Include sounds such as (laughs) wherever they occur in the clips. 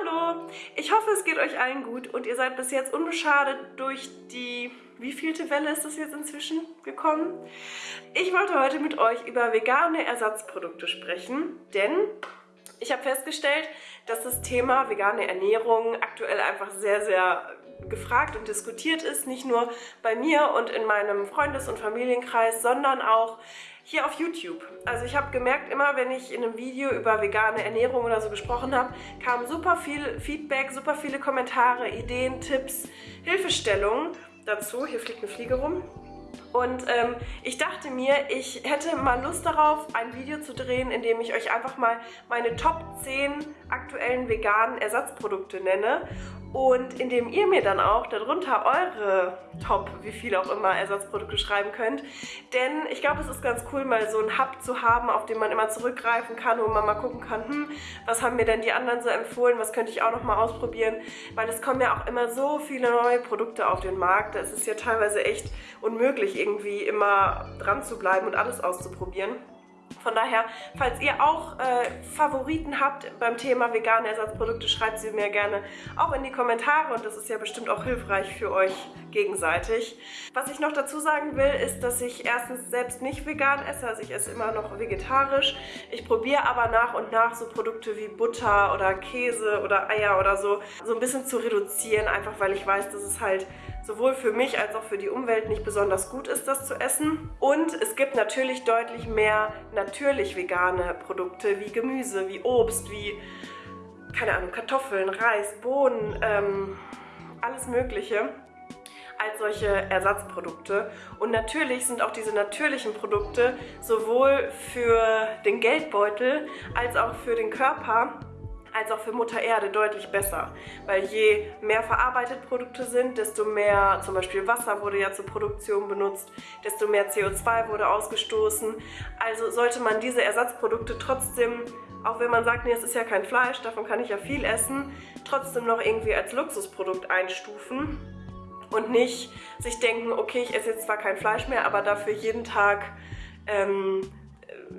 Hallo! Ich hoffe, es geht euch allen gut und ihr seid bis jetzt unbeschadet durch die... Wie vielte Welle ist das jetzt inzwischen gekommen? Ich wollte heute mit euch über vegane Ersatzprodukte sprechen, denn ich habe festgestellt, dass das Thema vegane Ernährung aktuell einfach sehr, sehr gefragt und diskutiert ist. Nicht nur bei mir und in meinem Freundes- und Familienkreis, sondern auch hier auf YouTube. Also ich habe gemerkt, immer wenn ich in einem Video über vegane Ernährung oder so gesprochen habe, kam super viel Feedback, super viele Kommentare, Ideen, Tipps, Hilfestellungen dazu. Hier fliegt eine Fliege rum. Und ähm, ich dachte mir, ich hätte mal Lust darauf, ein Video zu drehen, in dem ich euch einfach mal meine Top 10 aktuellen veganen Ersatzprodukte nenne und indem ihr mir dann auch darunter eure Top, wie viel auch immer, Ersatzprodukte schreiben könnt. Denn ich glaube, es ist ganz cool, mal so einen Hub zu haben, auf den man immer zurückgreifen kann, wo man mal gucken kann, hm, was haben mir denn die anderen so empfohlen, was könnte ich auch noch mal ausprobieren, weil es kommen ja auch immer so viele neue Produkte auf den Markt. Es ist ja teilweise echt unmöglich, irgendwie immer dran zu bleiben und alles auszuprobieren. Von daher, falls ihr auch äh, Favoriten habt beim Thema vegane Ersatzprodukte, schreibt sie mir gerne auch in die Kommentare und das ist ja bestimmt auch hilfreich für euch gegenseitig. Was ich noch dazu sagen will, ist, dass ich erstens selbst nicht vegan esse, also ich esse immer noch vegetarisch. Ich probiere aber nach und nach so Produkte wie Butter oder Käse oder Eier oder so, so ein bisschen zu reduzieren, einfach weil ich weiß, dass es halt sowohl für mich als auch für die Umwelt nicht besonders gut ist, das zu essen. Und es gibt natürlich deutlich mehr natürlich vegane Produkte wie Gemüse, wie Obst, wie, keine Ahnung, Kartoffeln, Reis, Bohnen, ähm, alles mögliche als solche Ersatzprodukte. Und natürlich sind auch diese natürlichen Produkte sowohl für den Geldbeutel als auch für den Körper als auch für Mutter Erde deutlich besser. Weil je mehr verarbeitete Produkte sind, desto mehr, zum Beispiel Wasser wurde ja zur Produktion benutzt, desto mehr CO2 wurde ausgestoßen. Also sollte man diese Ersatzprodukte trotzdem, auch wenn man sagt, nee, es ist ja kein Fleisch, davon kann ich ja viel essen, trotzdem noch irgendwie als Luxusprodukt einstufen und nicht sich denken, okay, ich esse jetzt zwar kein Fleisch mehr, aber dafür jeden Tag ähm,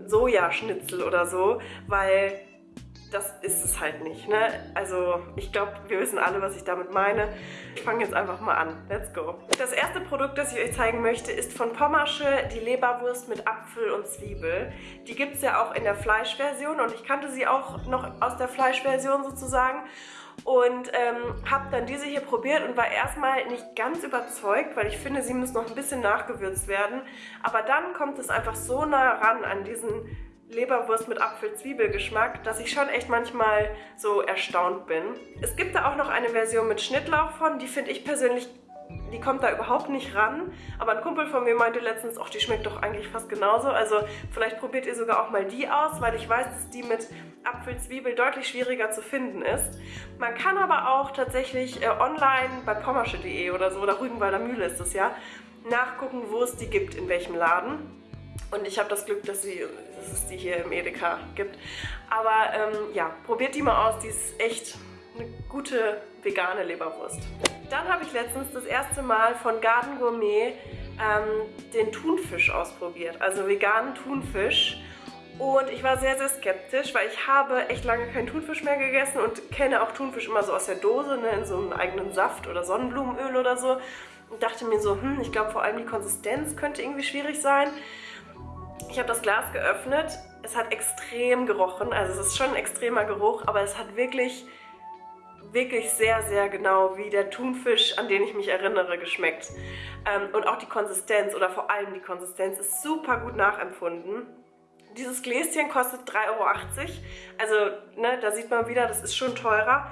Sojaschnitzel oder so, weil das ist es halt nicht. Ne? Also ich glaube, wir wissen alle, was ich damit meine. Ich fange jetzt einfach mal an. Let's go. Das erste Produkt, das ich euch zeigen möchte, ist von Pommersche die Leberwurst mit Apfel und Zwiebel. Die gibt es ja auch in der Fleischversion und ich kannte sie auch noch aus der Fleischversion sozusagen und ähm, habe dann diese hier probiert und war erstmal nicht ganz überzeugt, weil ich finde, sie muss noch ein bisschen nachgewürzt werden. Aber dann kommt es einfach so nah ran an diesen Leberwurst mit Apfel-Zwiebel-Geschmack, dass ich schon echt manchmal so erstaunt bin. Es gibt da auch noch eine Version mit Schnittlauch von, die finde ich persönlich, die kommt da überhaupt nicht ran. Aber ein Kumpel von mir meinte letztens, ach, die schmeckt doch eigentlich fast genauso. Also vielleicht probiert ihr sogar auch mal die aus, weil ich weiß, dass die mit Apfel-Zwiebel deutlich schwieriger zu finden ist. Man kann aber auch tatsächlich äh, online bei pommersche.de oder so, oder Rügenwalder Mühle ist das ja, nachgucken, wo es die gibt, in welchem Laden. Und ich habe das Glück, dass, sie, dass es die hier im Edeka gibt. Aber ähm, ja, probiert die mal aus. Die ist echt eine gute vegane Leberwurst. Dann habe ich letztens das erste Mal von Garden Gourmet ähm, den Thunfisch ausprobiert. Also veganen Thunfisch. Und ich war sehr, sehr skeptisch, weil ich habe echt lange keinen Thunfisch mehr gegessen und kenne auch Thunfisch immer so aus der Dose, ne, in so einem eigenen Saft oder Sonnenblumenöl oder so. Und dachte mir so, hm, ich glaube vor allem die Konsistenz könnte irgendwie schwierig sein. Ich habe das Glas geöffnet. Es hat extrem gerochen. Also es ist schon ein extremer Geruch, aber es hat wirklich, wirklich sehr, sehr genau wie der Thunfisch, an den ich mich erinnere, geschmeckt. Ähm, und auch die Konsistenz oder vor allem die Konsistenz ist super gut nachempfunden. Dieses Gläschen kostet 3,80 Euro. Also ne, da sieht man wieder, das ist schon teurer.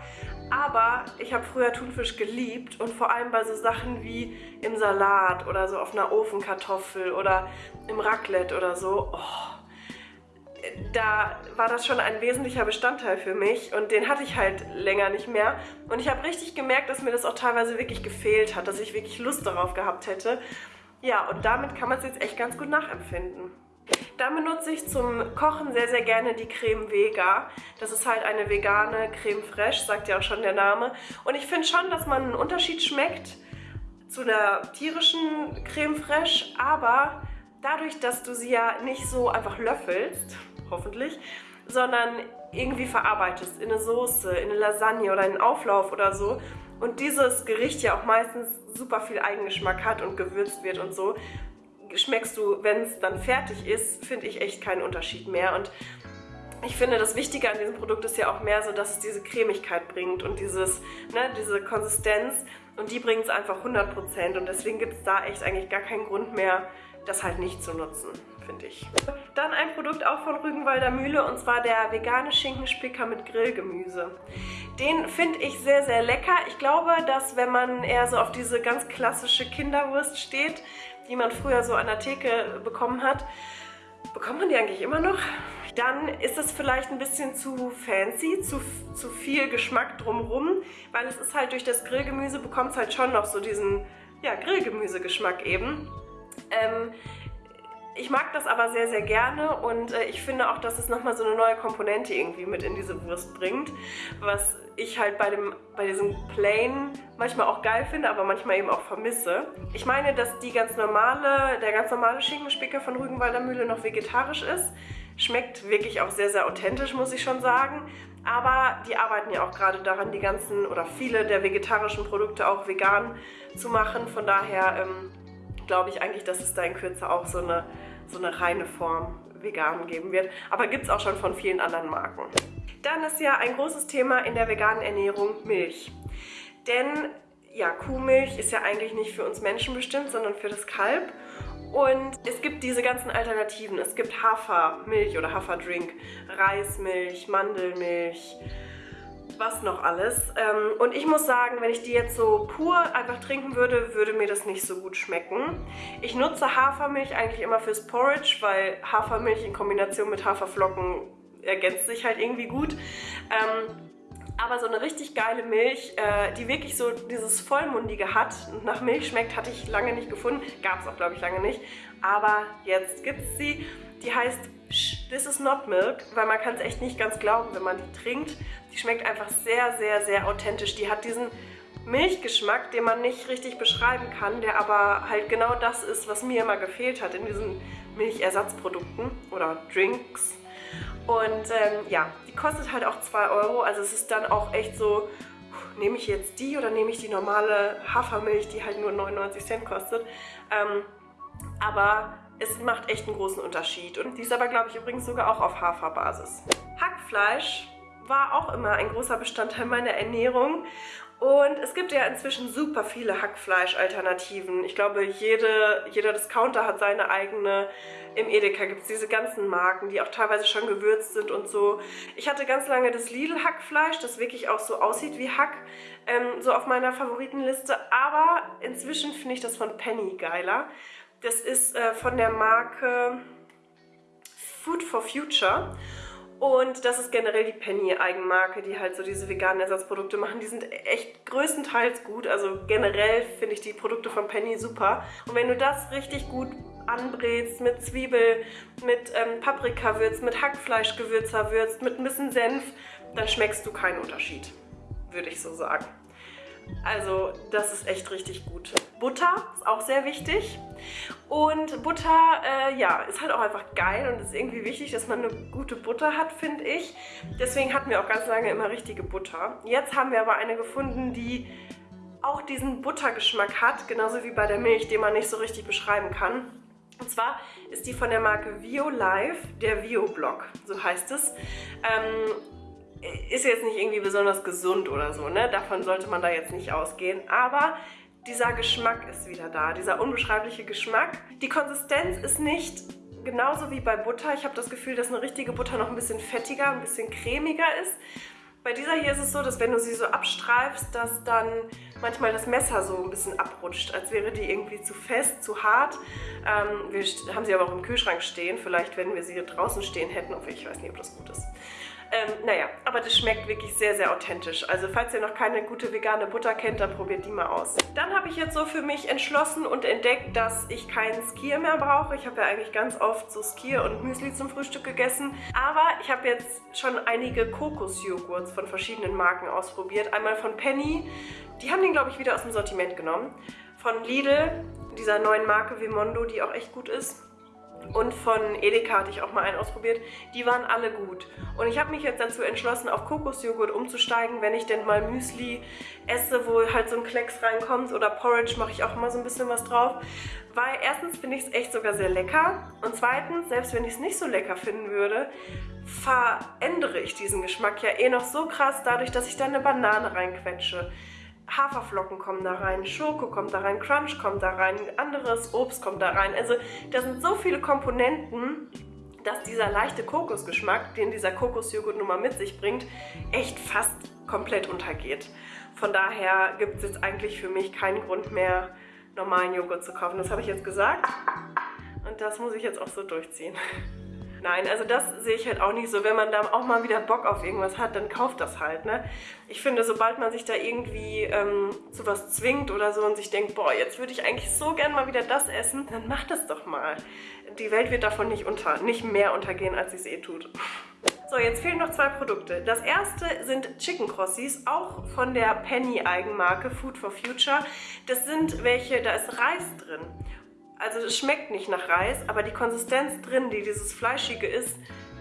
Aber ich habe früher Thunfisch geliebt und vor allem bei so Sachen wie im Salat oder so auf einer Ofenkartoffel oder im Raclette oder so. Oh, da war das schon ein wesentlicher Bestandteil für mich und den hatte ich halt länger nicht mehr. Und ich habe richtig gemerkt, dass mir das auch teilweise wirklich gefehlt hat, dass ich wirklich Lust darauf gehabt hätte. Ja, und damit kann man es jetzt echt ganz gut nachempfinden. Dann benutze ich zum Kochen sehr, sehr gerne die Creme Vega. Das ist halt eine vegane Creme Fraiche, sagt ja auch schon der Name. Und ich finde schon, dass man einen Unterschied schmeckt zu einer tierischen Creme Fraiche, aber dadurch, dass du sie ja nicht so einfach löffelst, hoffentlich, sondern irgendwie verarbeitest in eine Soße, in eine Lasagne oder in einen Auflauf oder so und dieses Gericht ja auch meistens super viel Eigengeschmack hat und gewürzt wird und so, schmeckst du, wenn es dann fertig ist, finde ich echt keinen Unterschied mehr. Und ich finde, das Wichtige an diesem Produkt ist ja auch mehr so, dass es diese Cremigkeit bringt und dieses, ne, diese Konsistenz. Und die bringt es einfach 100% und deswegen gibt es da echt eigentlich gar keinen Grund mehr, das halt nicht zu nutzen, finde ich. Dann ein Produkt auch von Rügenwalder Mühle und zwar der vegane Schinkenspicker mit Grillgemüse. Den finde ich sehr, sehr lecker. Ich glaube, dass wenn man eher so auf diese ganz klassische Kinderwurst steht, die man früher so an der Theke bekommen hat, bekommt man die eigentlich immer noch? Dann ist es vielleicht ein bisschen zu fancy, zu, zu viel Geschmack drumrum, weil es ist halt durch das Grillgemüse bekommt es halt schon noch so diesen ja, Grillgemüsegeschmack eben. Ähm, ich mag das aber sehr, sehr gerne und äh, ich finde auch, dass es nochmal so eine neue Komponente irgendwie mit in diese Wurst bringt, was ich halt bei, dem, bei diesem Plain manchmal auch geil finde, aber manchmal eben auch vermisse. Ich meine, dass die ganz normale, der ganz normale Schinkenspicker von Rügenwalder Mühle noch vegetarisch ist. Schmeckt wirklich auch sehr, sehr authentisch, muss ich schon sagen. Aber die arbeiten ja auch gerade daran, die ganzen oder viele der vegetarischen Produkte auch vegan zu machen. Von daher ähm, glaube ich eigentlich, dass es da in Kürze auch so eine, so eine reine Form vegan geben wird. Aber gibt es auch schon von vielen anderen Marken. Dann ist ja ein großes Thema in der veganen Ernährung Milch. Denn ja, Kuhmilch ist ja eigentlich nicht für uns Menschen bestimmt, sondern für das Kalb. Und es gibt diese ganzen Alternativen. Es gibt Hafermilch oder Haferdrink, Reismilch, Mandelmilch, was noch alles. Ähm, und ich muss sagen, wenn ich die jetzt so pur einfach trinken würde, würde mir das nicht so gut schmecken. Ich nutze Hafermilch eigentlich immer fürs Porridge, weil Hafermilch in Kombination mit Haferflocken ergänzt sich halt irgendwie gut. Ähm, aber so eine richtig geile Milch, äh, die wirklich so dieses Vollmundige hat und nach Milch schmeckt, hatte ich lange nicht gefunden. Gab es auch, glaube ich, lange nicht. Aber jetzt gibt es sie. Die heißt This is not milk, weil man kann es echt nicht ganz glauben, wenn man die trinkt. Die schmeckt einfach sehr, sehr, sehr authentisch. Die hat diesen Milchgeschmack, den man nicht richtig beschreiben kann, der aber halt genau das ist, was mir immer gefehlt hat in diesen Milchersatzprodukten oder Drinks. Und ähm, ja, die kostet halt auch 2 Euro, also es ist dann auch echt so, nehme ich jetzt die oder nehme ich die normale Hafermilch, die halt nur 99 Cent kostet. Ähm, aber es macht echt einen großen Unterschied. Und die ist aber, glaube ich, übrigens sogar auch auf Haferbasis. Hackfleisch war auch immer ein großer Bestandteil meiner Ernährung. Und es gibt ja inzwischen super viele Hackfleisch-Alternativen. Ich glaube, jede, jeder Discounter hat seine eigene. Im Edeka gibt es diese ganzen Marken, die auch teilweise schon gewürzt sind und so. Ich hatte ganz lange das Lidl-Hackfleisch, das wirklich auch so aussieht wie Hack, ähm, so auf meiner Favoritenliste. Aber inzwischen finde ich das von Penny geiler. Das ist äh, von der Marke Food for Future. Und das ist generell die Penny-Eigenmarke, die halt so diese veganen Ersatzprodukte machen. Die sind echt größtenteils gut. Also generell finde ich die Produkte von Penny super. Und wenn du das richtig gut anbrätst mit Zwiebel, mit ähm, Paprikawürz, mit Hackfleischgewürzer würzt, mit ein bisschen Senf, dann schmeckst du keinen Unterschied, würde ich so sagen. Also das ist echt richtig gut. Butter ist auch sehr wichtig. Und Butter, äh, ja, ist halt auch einfach geil und ist irgendwie wichtig, dass man eine gute Butter hat, finde ich. Deswegen hatten wir auch ganz lange immer richtige Butter. Jetzt haben wir aber eine gefunden, die auch diesen Buttergeschmack hat, genauso wie bei der Milch, den man nicht so richtig beschreiben kann. Und zwar ist die von der Marke VioLife, der Vio-Block, so heißt es. Ähm, ist jetzt nicht irgendwie besonders gesund oder so, ne? Davon sollte man da jetzt nicht ausgehen. Aber dieser Geschmack ist wieder da, dieser unbeschreibliche Geschmack. Die Konsistenz ist nicht genauso wie bei Butter. Ich habe das Gefühl, dass eine richtige Butter noch ein bisschen fettiger, ein bisschen cremiger ist. Bei dieser hier ist es so, dass wenn du sie so abstreifst, dass dann manchmal das Messer so ein bisschen abrutscht, als wäre die irgendwie zu fest, zu hart. Ähm, wir haben sie aber auch im Kühlschrank stehen. Vielleicht, wenn wir sie draußen stehen hätten, obwohl ich weiß nicht, ob das gut ist. Ähm, naja, aber das schmeckt wirklich sehr, sehr authentisch. Also falls ihr noch keine gute vegane Butter kennt, dann probiert die mal aus. Dann habe ich jetzt so für mich entschlossen und entdeckt, dass ich keinen Skier mehr brauche. Ich habe ja eigentlich ganz oft so Skier und Müsli zum Frühstück gegessen. Aber ich habe jetzt schon einige Kokosjoghurts von verschiedenen Marken ausprobiert. Einmal von Penny, die haben den glaube ich wieder aus dem Sortiment genommen. Von Lidl, dieser neuen Marke Vimondo, die auch echt gut ist. Und von Edeka hatte ich auch mal einen ausprobiert. Die waren alle gut. Und ich habe mich jetzt dazu entschlossen, auf Kokosjoghurt umzusteigen, wenn ich denn mal Müsli esse, wo halt so ein Klecks reinkommt oder Porridge mache ich auch immer so ein bisschen was drauf. Weil erstens finde ich es echt sogar sehr lecker und zweitens, selbst wenn ich es nicht so lecker finden würde, verändere ich diesen Geschmack ja eh noch so krass dadurch, dass ich da eine Banane reinquetsche. Haferflocken kommen da rein, Schoko kommt da rein, Crunch kommt da rein, anderes Obst kommt da rein. Also da sind so viele Komponenten, dass dieser leichte Kokosgeschmack, den dieser Kokosjoghurt nun mal mit sich bringt, echt fast komplett untergeht. Von daher gibt es jetzt eigentlich für mich keinen Grund mehr, normalen Joghurt zu kaufen. Das habe ich jetzt gesagt und das muss ich jetzt auch so durchziehen. (laughs) Nein, also das sehe ich halt auch nicht so. Wenn man da auch mal wieder Bock auf irgendwas hat, dann kauft das halt, ne? Ich finde, sobald man sich da irgendwie ähm, zu was zwingt oder so und sich denkt, boah, jetzt würde ich eigentlich so gern mal wieder das essen, dann macht es doch mal. Die Welt wird davon nicht, unter, nicht mehr untergehen, als sie es eh tut. So, jetzt fehlen noch zwei Produkte. Das erste sind Chicken Crossies, auch von der Penny-Eigenmarke Food for Future. Das sind welche, da ist Reis drin. Also es schmeckt nicht nach Reis, aber die Konsistenz drin, die dieses Fleischige ist,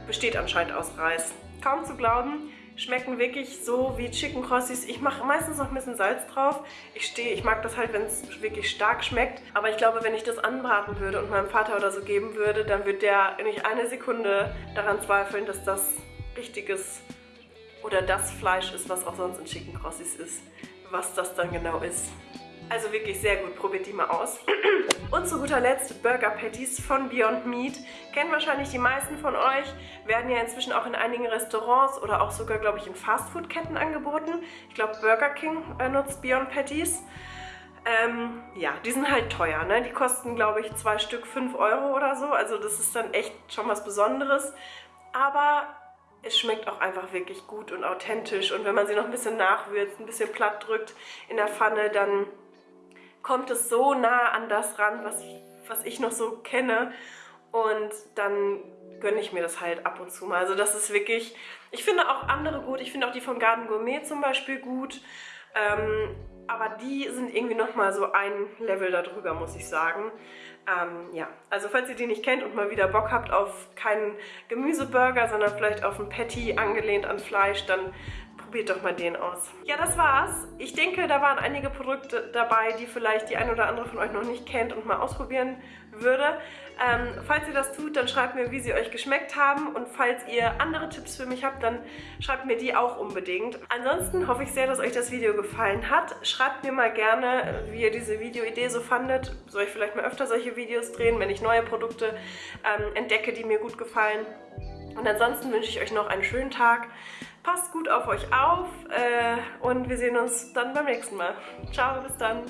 besteht anscheinend aus Reis. Kaum zu glauben, schmecken wirklich so wie Chicken Crossies. Ich mache meistens noch ein bisschen Salz drauf. Ich stehe, ich mag das halt, wenn es wirklich stark schmeckt. Aber ich glaube, wenn ich das anbraten würde und meinem Vater oder so geben würde, dann wird der nicht eine Sekunde daran zweifeln, dass das richtiges oder das Fleisch ist, was auch sonst in Chicken Crossies ist. Was das dann genau ist. Also wirklich sehr gut, probiert die mal aus. (clears throat) Und zu guter Letzt Burger Patties von Beyond Meat. Kennen wahrscheinlich die meisten von euch, werden ja inzwischen auch in einigen Restaurants oder auch sogar, glaube ich, in Fastfood-Ketten angeboten. Ich glaube, Burger King äh, nutzt Beyond Patties. Ähm, ja, die sind halt teuer, ne? Die kosten, glaube ich, zwei Stück 5 Euro oder so. Also das ist dann echt schon was Besonderes. Aber es schmeckt auch einfach wirklich gut und authentisch. Und wenn man sie noch ein bisschen nachwürzt, ein bisschen platt drückt in der Pfanne, dann kommt es so nah an das ran, was ich, was ich noch so kenne. Und dann gönne ich mir das halt ab und zu mal. Also das ist wirklich, ich finde auch andere gut. Ich finde auch die von Garden Gourmet zum Beispiel gut. Ähm, aber die sind irgendwie nochmal so ein Level darüber, muss ich sagen. Ähm, ja, also falls ihr die nicht kennt und mal wieder Bock habt auf keinen Gemüseburger, sondern vielleicht auf ein Patty angelehnt an Fleisch, dann probiert doch mal den aus. Ja, das war's. Ich denke, da waren einige Produkte dabei, die vielleicht die ein oder andere von euch noch nicht kennt und mal ausprobieren würde. Ähm, falls ihr das tut, dann schreibt mir, wie sie euch geschmeckt haben und falls ihr andere Tipps für mich habt, dann schreibt mir die auch unbedingt. Ansonsten hoffe ich sehr, dass euch das Video gefallen hat. Schreibt mir mal gerne, wie ihr diese Videoidee so fandet. Soll ich vielleicht mal öfter solche Videos drehen, wenn ich neue Produkte ähm, entdecke, die mir gut gefallen. Und ansonsten wünsche ich euch noch einen schönen Tag. Passt gut auf euch auf äh, und wir sehen uns dann beim nächsten Mal. Ciao, bis dann.